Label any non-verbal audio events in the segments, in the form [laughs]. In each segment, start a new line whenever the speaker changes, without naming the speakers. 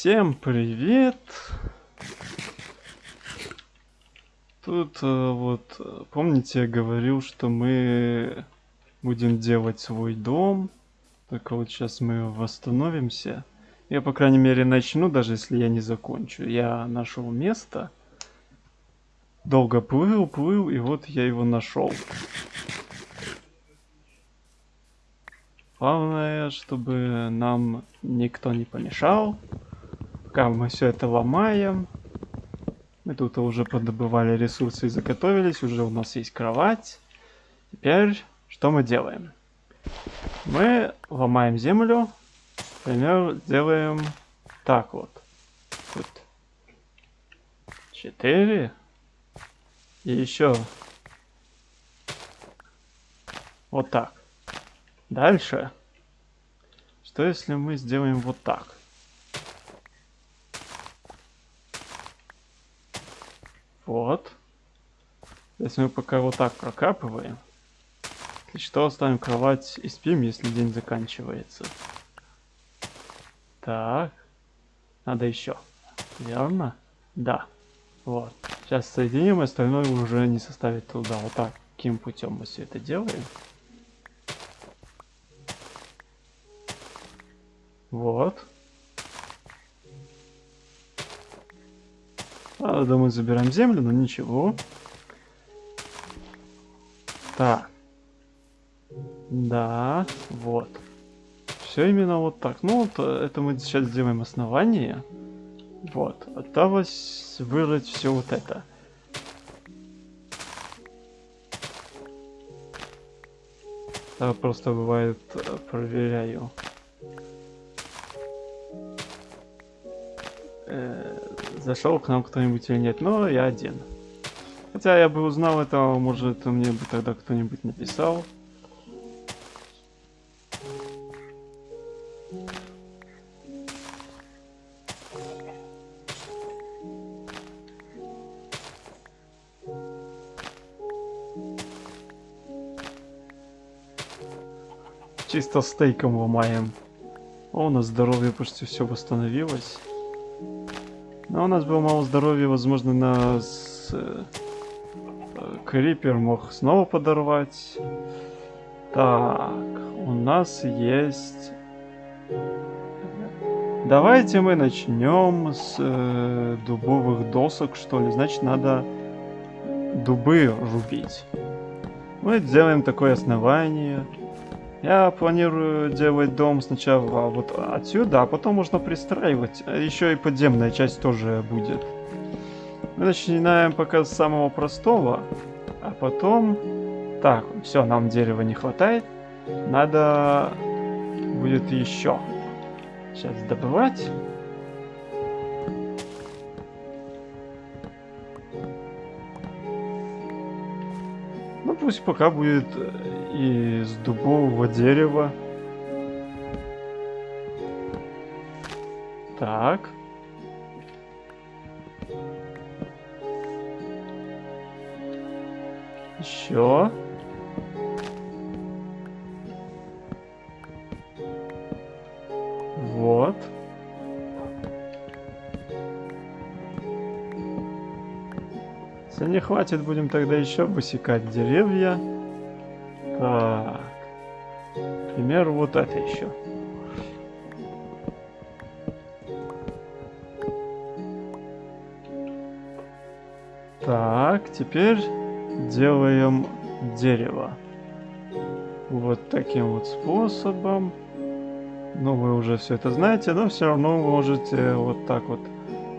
Всем привет! Тут э, вот, помните, я говорил, что мы будем делать свой дом. Только вот сейчас мы восстановимся. Я, по крайней мере, начну, даже если я не закончу. Я нашел место. Долго плыл, плыл, и вот я его нашел. Главное, чтобы нам никто не помешал. Пока мы все это ломаем. Мы тут уже подобывали ресурсы и заготовились. Уже у нас есть кровать. Теперь что мы делаем? Мы ломаем землю. Например, делаем так вот. Тут 4. И еще вот так. Дальше. Что если мы сделаем вот так? Вот. Если мы пока вот так прокапываем. Если что, оставим кровать и спим, если день заканчивается. Так. Надо еще. Верно? Да. Вот. Сейчас соединим, остальное уже не составит труда. Вот таким путем мы все это делаем. Вот. Правда, мы забираем землю, но ничего. Так. Да, вот. Все именно вот так. Ну, вот э, это мы сейчас сделаем основание. Вот. Осталось вырыть все вот это. Я просто бывает э, проверяю. Э, зашел к нам кто-нибудь или нет, но я один. Хотя я бы узнал это, может мне бы тогда кто-нибудь написал. Чисто стейком ломаем. О, у нас здоровье почти все восстановилось. Но у нас было мало здоровья, возможно, нас э, Крипер мог снова подорвать. Так, у нас есть... Давайте мы начнем с э, дубовых досок, что ли. Значит, надо дубы рубить. Мы сделаем такое основание. Я планирую делать дом сначала вот отсюда, а потом можно пристраивать. Еще и подземная часть тоже будет. Мы начинаем пока с самого простого, а потом... Так, все, нам дерева не хватает. Надо будет еще. Сейчас добывать. Ну пусть пока будет из дубового дерева. Так. Еще. Вот. Если не хватит, будем тогда еще высекать деревья. Так. К примеру, вот это еще. Так, теперь делаем дерево. Вот таким вот способом. Ну, вы уже все это знаете, но все равно можете вот так вот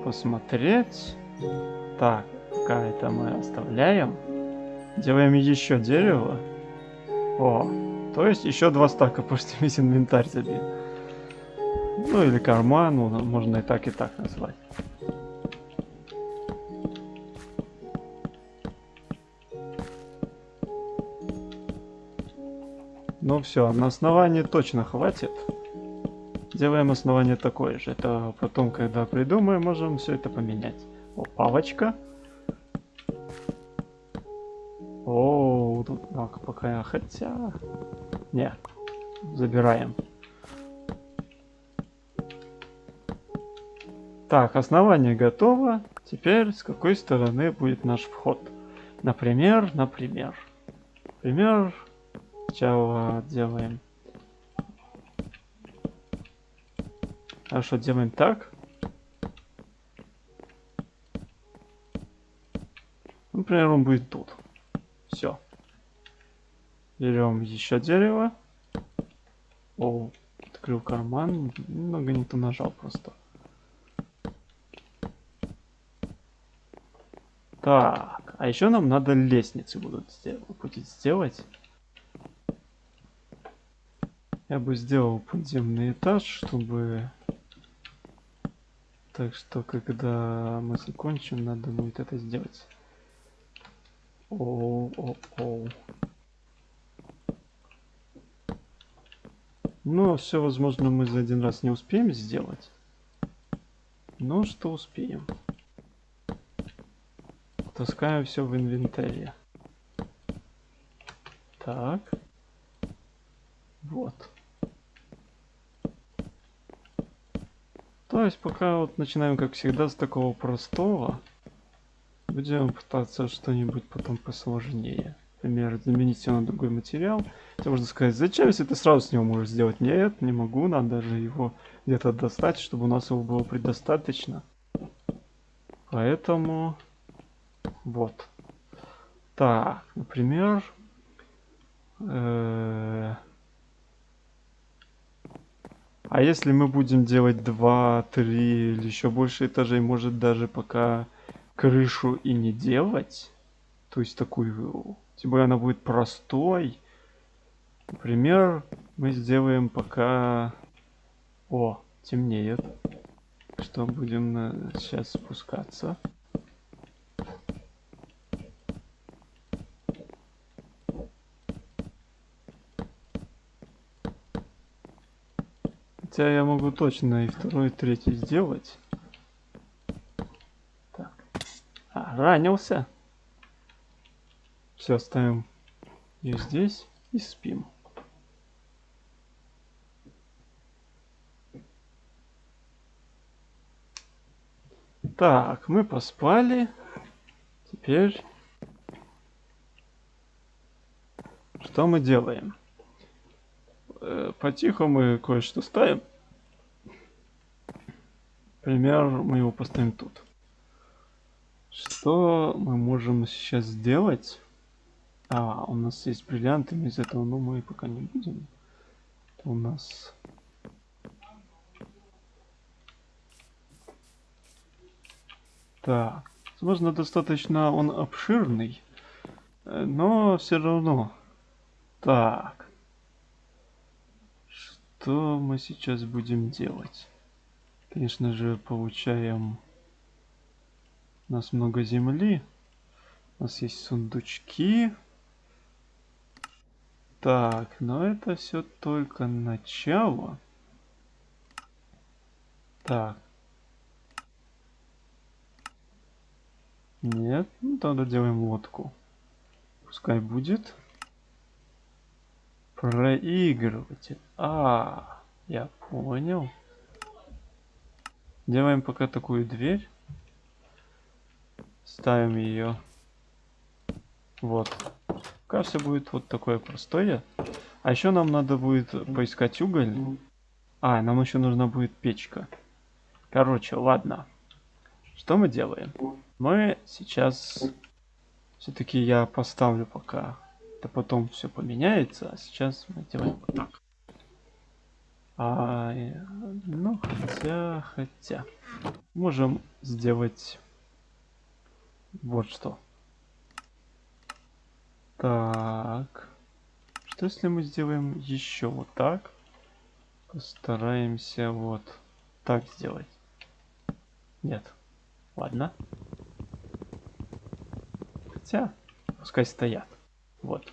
посмотреть. Так, пока это мы оставляем. Делаем еще дерево. О, то есть еще два стака, пусть [laughs] весь инвентарь забит. Ну или карман, ну, можно и так, и так назвать. Ну все, на основании точно хватит. Делаем основание такое же. Это потом, когда придумаем, можем все это поменять. О, палочка. Тут а, пока хотя... Не, забираем. Так, основание готово. Теперь с какой стороны будет наш вход? Например, например. Например, сначала делаем... Хорошо, делаем так. Например, он будет тут. Берем еще дерево. О, открыл карман. Немного не то нажал просто. Так, а еще нам надо лестницы будут сделать, будет сделать. Я бы сделал подземный этаж, чтобы... Так что, когда мы закончим, надо будет это сделать. Оу, оу, оу. Но все, возможно, мы за один раз не успеем сделать. Но что успеем. Таскаем все в инвентаре. Так. Вот. То есть пока вот начинаем, как всегда, с такого простого. Будем пытаться что-нибудь потом посложнее. Например, заменить все на другой материал. Хотя можно сказать, зачем, если ты сразу с него можешь сделать? Нет, не могу, надо же его где-то достать, чтобы у нас его было предостаточно. Поэтому... Вот. Так, например... -э а если мы будем делать 2, 3 или еще больше этажей, может даже пока крышу и не делать, то есть такую, тем более она будет простой. Например, мы сделаем пока... О, темнеет. Что будем на... сейчас спускаться. Хотя я могу точно и второй, и третий сделать. ранился. Все, оставим ее здесь и спим. Так, мы поспали. Теперь... Что мы делаем? Э, потихо мы кое-что ставим. Например, мы его поставим тут. Что мы можем сейчас сделать? А, у нас есть бриллианты, из этого, но мы пока не будем. Это у нас... Так, возможно, достаточно он обширный, но все равно. Так, что мы сейчас будем делать? Конечно же, получаем у нас много земли. У нас есть сундучки. Так, но это все только начало. Так. Нет, ну тогда делаем лодку. Пускай будет. Проигрыватель. А, я понял. Делаем пока такую дверь. Ставим ее. Вот. Пока все будет вот такое простое. А еще нам надо будет поискать уголь. А, нам еще нужна будет печка. Короче, ладно. Что мы делаем? Мы сейчас... Все-таки я поставлю пока. Это потом все поменяется. А сейчас мы делаем вот так. А, ну, хотя, хотя. Можем сделать вот что. Так. Что если мы сделаем еще вот так? Постараемся вот так сделать. Нет. Ладно. Хотя, пускай стоят. Вот.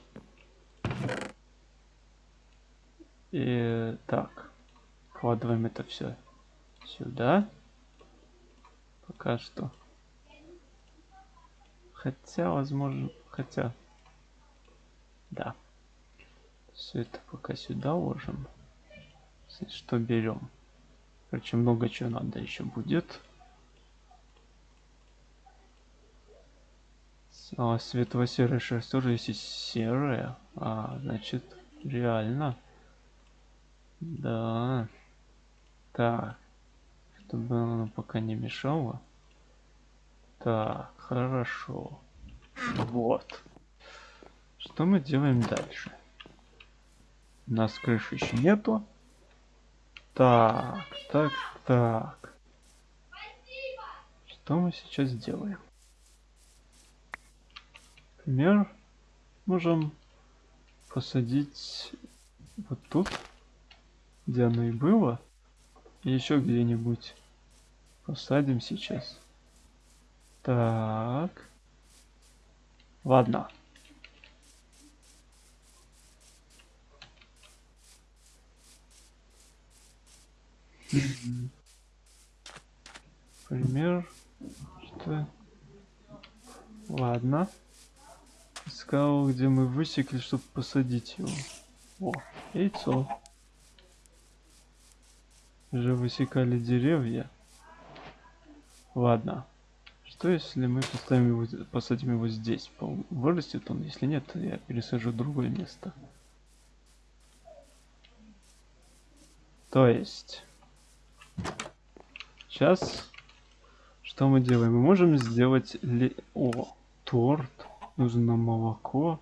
И так. Вкладываем это все сюда. Пока что. Хотя, возможно, хотя... Да. Все это пока сюда ложим. Что берем? Короче, много чего надо еще будет. А, светло-серая шерсть тоже есть серая. А, значит, реально. Да. Так. Чтобы она пока не мешала. Так, хорошо. Вот. Что мы делаем дальше? У нас крыши еще нету. Так, так, так. Что мы сейчас делаем? Например, можем посадить вот тут, где оно и было, и еще где-нибудь посадим сейчас. Так. Ладно. Пример. Что? Ладно. Искал, где мы высекли, чтобы посадить его. О, яйцо. Уже высекали деревья. Ладно. Что если мы поставим его, посадим его здесь? Вырастет он? Если нет, я пересажу в другое место. То есть... Сейчас... Что мы делаем? Мы можем сделать... Ли... О, торт. Нужно молоко.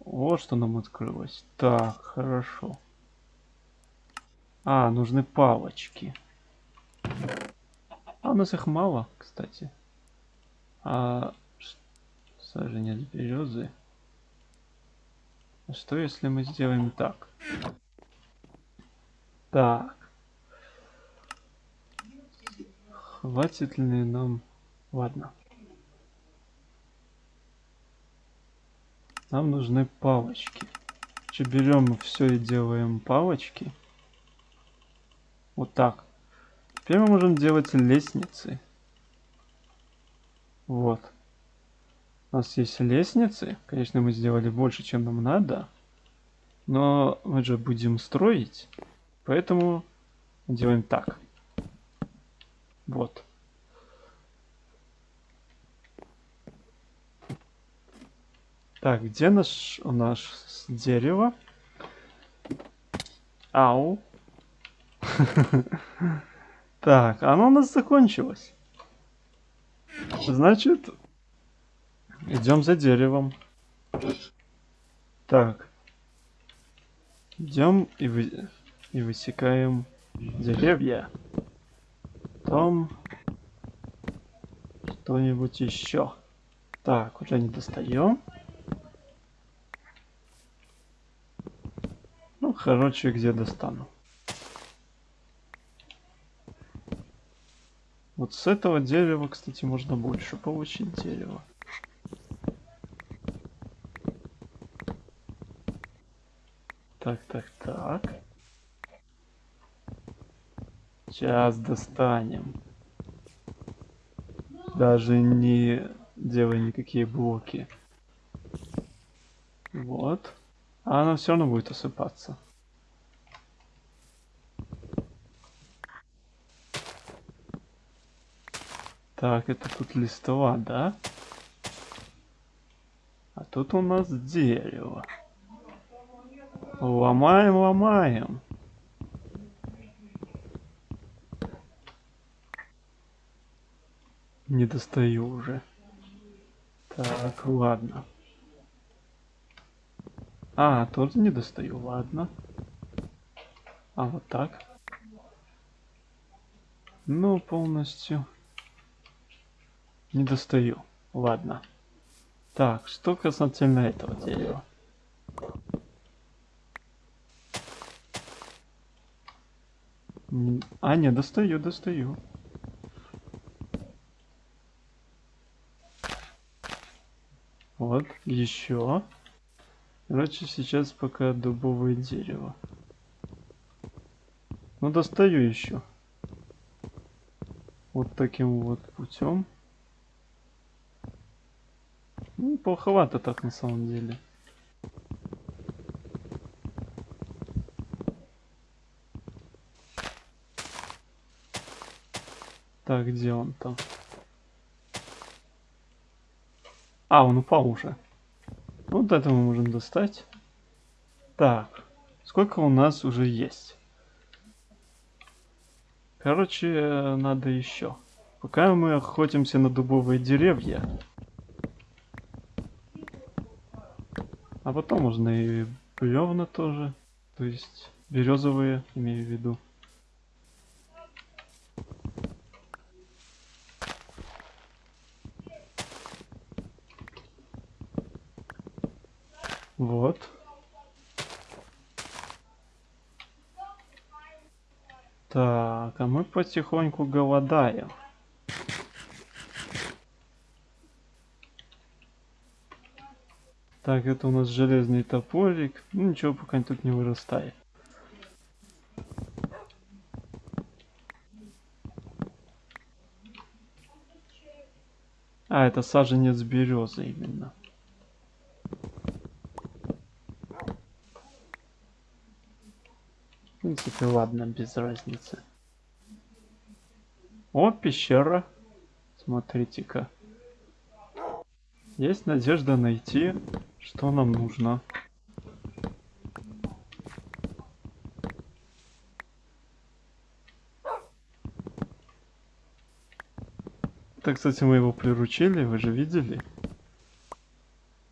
Вот что нам открылось. Так, хорошо. А, нужны палочки. А у нас их мало, кстати. А саженец березы. Что если мы сделаем так? Так. Хватит ли нам... Ладно. Нам нужны палочки. Че берем все и делаем палочки. Вот так. Теперь мы можем делать лестницы. Вот. У нас есть лестницы. Конечно, мы сделали больше, чем нам надо. Но мы же будем строить. Поэтому делаем так. Вот. Так, где наш у нас дерево? Ау. [laughs] Так, оно у нас закончилось. Значит, идем за деревом. Так. Идем и, вы... и высекаем деревья. Потом что-нибудь еще. Так, уже не достаем. Ну, короче, где достану. Вот с этого дерева, кстати, можно больше получить дерева. Так, так, так. Сейчас достанем. Даже не делай никакие блоки. Вот. А она все равно будет осыпаться. Так, это тут листва, да? А тут у нас дерево. Ломаем, ломаем. Не достаю уже. Так, ладно. А, тоже не достаю, ладно. А, вот так. Ну, полностью. Не достаю. Ладно. Так, что касательно этого дерева. А, не, достаю, достаю. Вот, еще. Короче, сейчас пока дубовое дерево. Ну, достаю еще. Вот таким вот путем. Ну, плоховато так на самом деле. Так, где он там? А, он упал уже. Вот это мы можем достать. Так, сколько у нас уже есть? Короче, надо еще. Пока мы охотимся на дубовые деревья. А потом можно и бревна тоже. То есть березовые, имею в виду. Вот. Так, а мы потихоньку голодаем. Так, это у нас железный топорик. Ну ничего, пока тут не вырастает. А, это саженец березы именно. Принципе, ладно, без разницы. О, пещера. Смотрите-ка. Есть надежда найти, что нам нужно. Так, кстати, мы его приручили, вы же видели?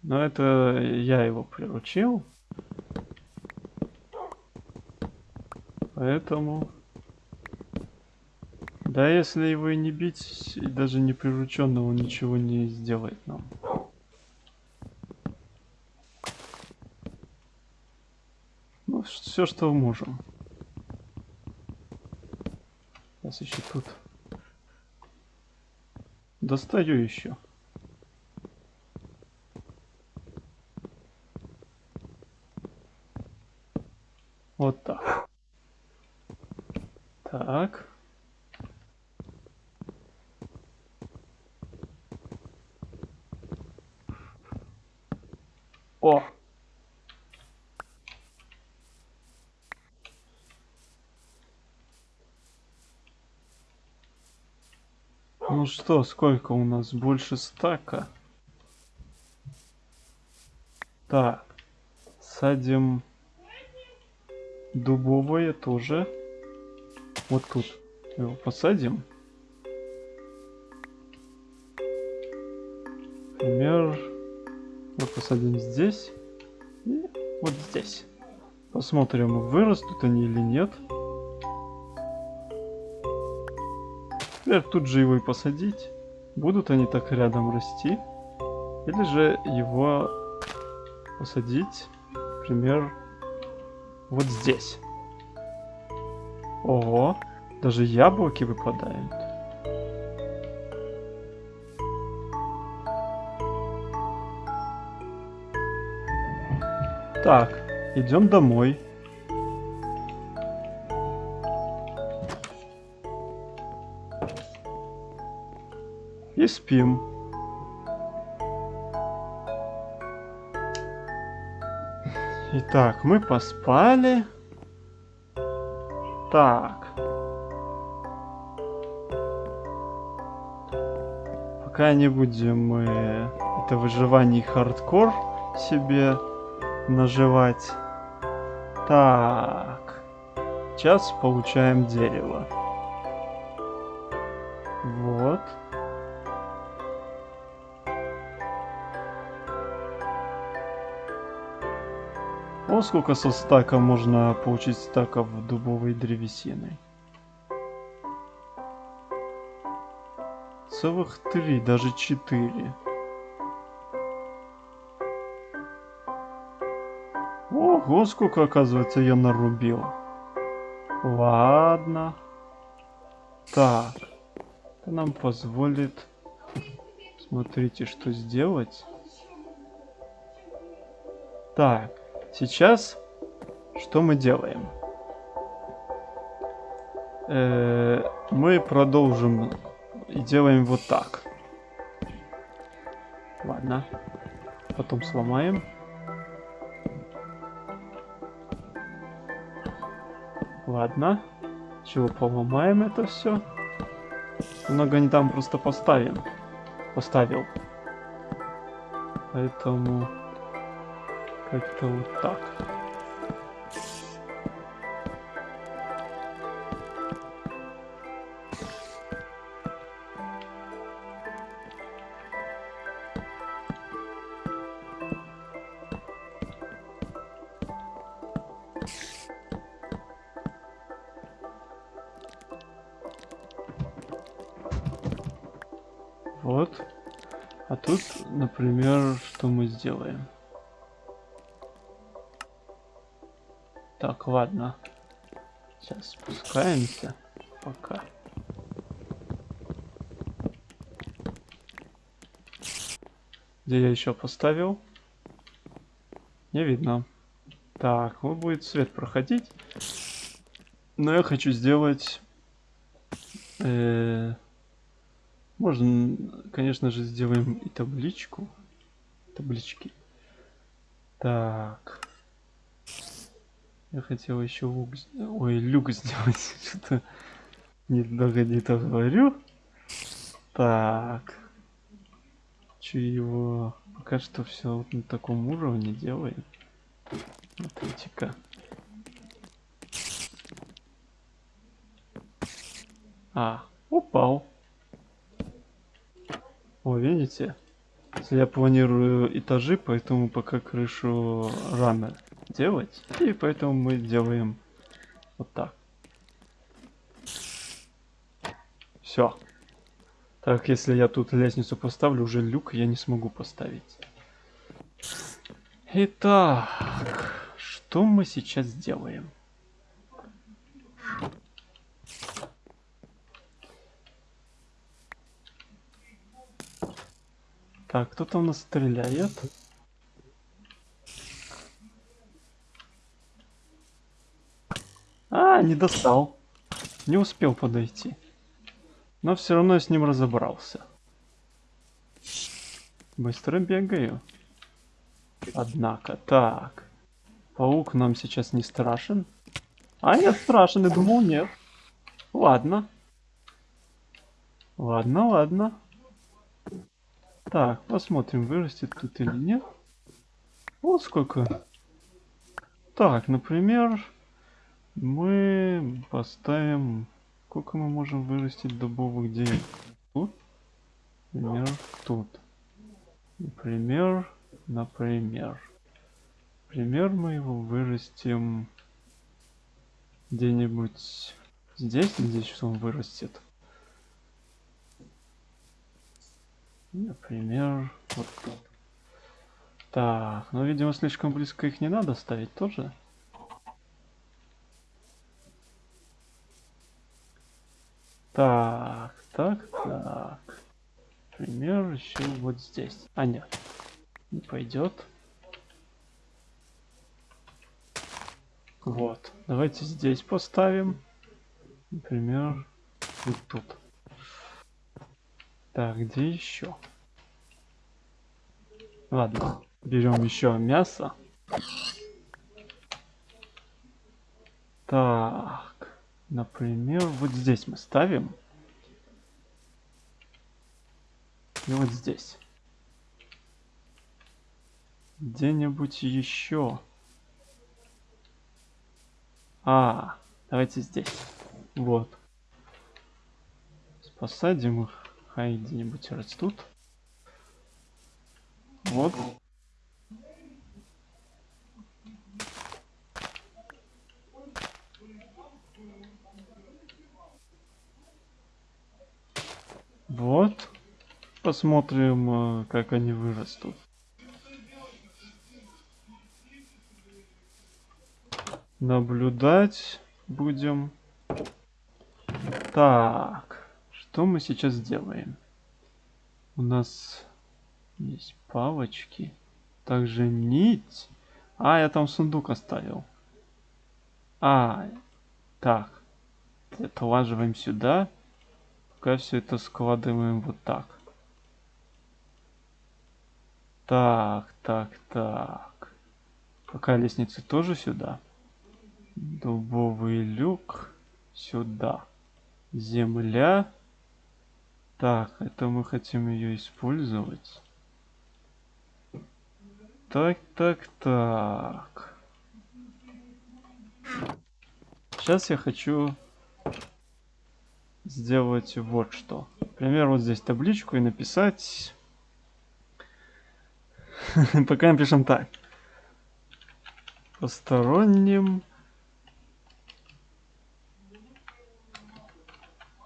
Но это я его приручил. Поэтому... Да, если его и не бить, и даже не прирученного, он ничего не сделает нам. Ну, все, что можем. Сейчас еще тут. Достаю еще. Вот так. Так. О! Ну что, сколько у нас? Больше стака. Так. Садим дубовое тоже. Вот тут. Его посадим. Например, вот посадим здесь. И вот здесь. Посмотрим, вырастут они или нет. Например, тут же его и посадить. Будут они так рядом расти. Или же его посадить, например, вот здесь. Ого, даже яблоки выпадают. Так, идем домой. И спим. Итак, мы поспали. Так. Пока не будем мы это выживание хардкор себе наживать. Так. Сейчас получаем дерево. Вот. О, сколько со стака можно получить стаков дубовой древесины. Целых три, даже четыре. Ого, сколько, оказывается, я нарубил. Ладно. Так. Это нам позволит... Смотрите, что сделать. Так. Сейчас что мы делаем? Э -э мы продолжим и делаем вот так. Ладно. Потом сломаем. Ладно. Чего поломаем это все? Много не там просто поставим. Поставил. Поэтому как-то вот так. Ладно. Сейчас спускаемся. Пока. Где я еще поставил? Не видно. Так, вот будет свет проходить. Но я хочу сделать... Э, можно, конечно же, сделаем и табличку. Таблички. Так. Я хотел еще лук... Ой, люк сделать. [laughs] Что-то недолго не то говорю. Так. Че его... Пока что все вот на таком уровне делаем. Смотрите-ка. А, упал. О, видите? Я планирую этажи, поэтому пока крышу рано делать. И поэтому мы делаем вот так. Все. Так, если я тут лестницу поставлю, уже люк я не смогу поставить. Итак, что мы сейчас делаем? Так, кто там нас стреляет? А, не достал. Не успел подойти. Но все равно я с ним разобрался. Быстро бегаю. Однако, так. Паук нам сейчас не страшен. А, нет, страшен, я думал, нет. Ладно. Ладно, ладно. Так, посмотрим, вырастет тут или нет. Вот сколько. Так, например, мы поставим... Сколько мы можем вырастить дубовых деревьев? Тут? Например, тут. Например, например. Например, мы его вырастим где-нибудь здесь, надеюсь, он вырастет. Например, вот тут. Так, ну, видимо, слишком близко их не надо ставить тоже. Так, так, так. Например, еще вот здесь. А, нет. Не пойдет. Вот. Давайте здесь поставим. Например, вот тут. Так, где еще? Ладно, берем еще мясо. Так, например, вот здесь мы ставим. И вот здесь. Где-нибудь еще. А, давайте здесь. Вот. Посадим их. Хай где-нибудь растут. Вот. Вот. Посмотрим, э, как они вырастут. Наблюдать будем. Так. Что мы сейчас делаем? У нас есть палочки. Также нить. А, я там сундук оставил. А, так. Отлаживаем сюда. Пока все это складываем вот так. Так, так, так. Пока лестницы тоже сюда. Дубовый люк сюда. Земля так, это мы хотим ее использовать. Так, так, так. Сейчас я хочу сделать вот что. Например, вот здесь табличку и написать... [laughs] Пока напишем так. Посторонним...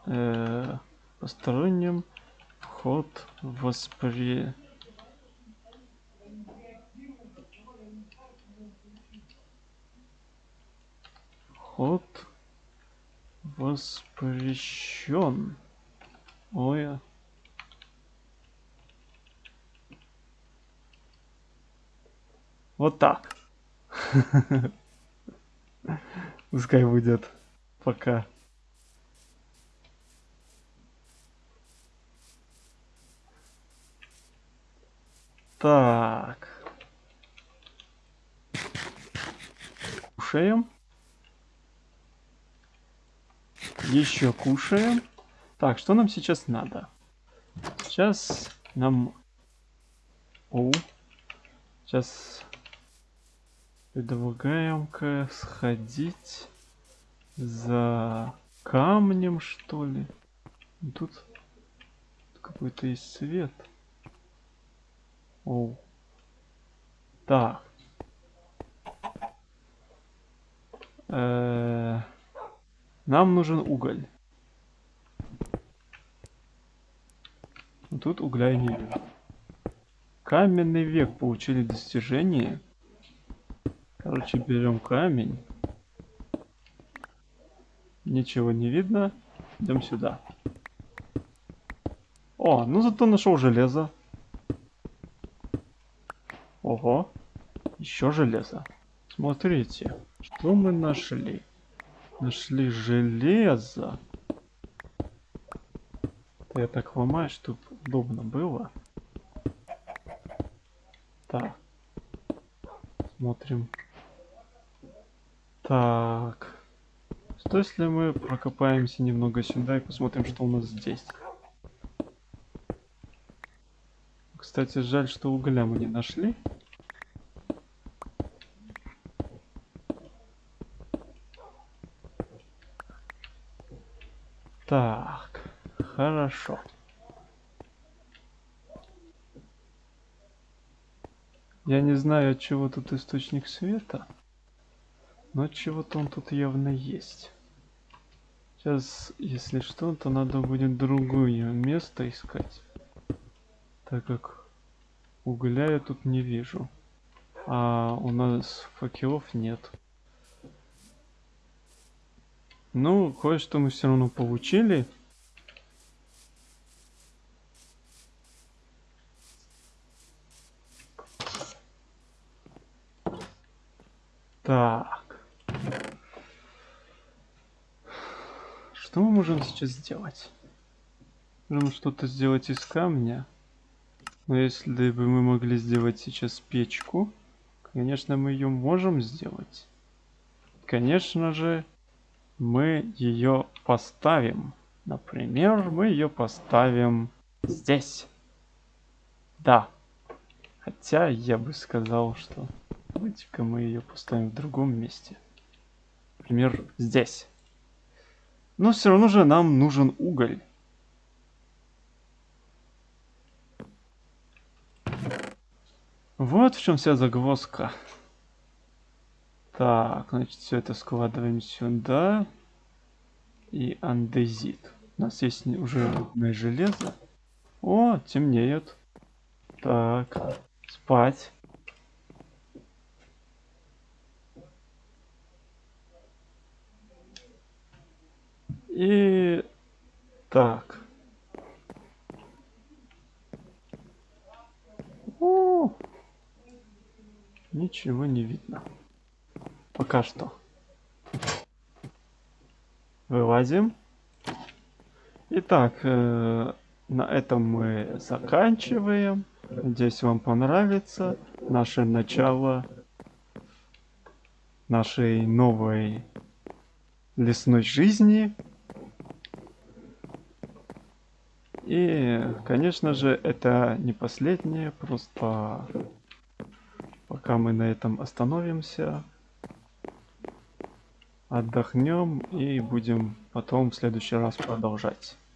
Э, посторонним вход воспри... Вход воспрещен. Ой. Вот так. [laughs] Пускай будет. Пока. Так. Кушаем. Еще кушаем. Так, что нам сейчас надо? Сейчас нам... О, сейчас предлагаем-ка сходить за камнем, что ли. Тут какой-то есть свет. О. Так. -э нам нужен уголь. Тут угля не вижу. Каменный век получили достижение. Короче, берем камень. Ничего не видно. Идем сюда. О, ну зато нашел железо. Ого. Еще железо. Смотрите, что мы нашли. Нашли железо. Я так ломаю, чтобы удобно было. Так. Смотрим. Так. Что если мы прокопаемся немного сюда и посмотрим, что у нас здесь? Кстати, жаль, что угля мы не нашли. Так, хорошо. Я не знаю, от чего тут источник света, но чего-то он тут явно есть. Сейчас, если что, то надо будет другое место искать, так как угля я тут не вижу, а у нас факелов нет. Ну, кое-что мы все равно получили. Так. Что мы можем сейчас сделать? Можем что-то сделать из камня. Но если бы мы могли сделать сейчас печку, конечно, мы ее можем сделать. Конечно же, мы ее поставим. Например, мы ее поставим здесь. Да. Хотя я бы сказал, что давайте-ка мы ее поставим в другом месте. Например, здесь. Но все равно же нам нужен уголь. Вот в чем вся загвоздка. Так, значит, все это складываем сюда. И андезит. У нас есть уже рудное железо. О, темнеет. Так, спать. И так. О, ничего не видно. Пока что. Вылазим. Итак, э, на этом мы заканчиваем. Надеюсь, вам понравится наше начало нашей новой лесной жизни. И, конечно же, это не последнее, просто Пока мы на этом остановимся. Отдохнем и будем потом в следующий раз продолжать.